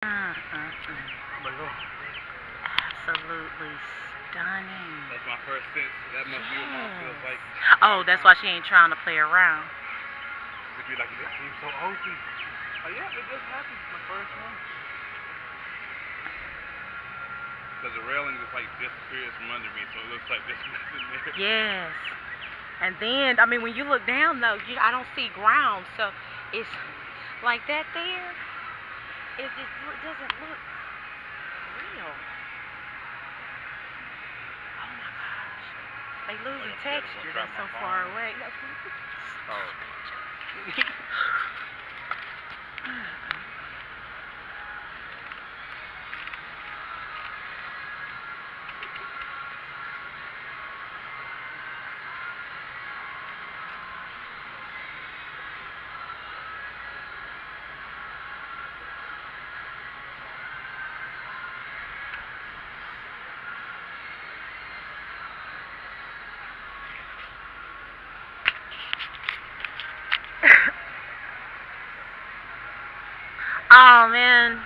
Uh-huh. Mm-mm-mm. Absolutely stunning. that's my first sense. That must be what mom feels like. Oh, that's why she ain't trying to play around. It'd be like, that seems so open. Oh, yeah, it just happened. My first one. Because the railing just like disappears from under me, so it looks like there's nothing there. Yes. And then, I mean, when you look down though, you, I don't see ground, so it's like that there. It just doesn't look real. Oh my gosh. They losing Like I said, I'm texture. That's so far away. Oh. oh man.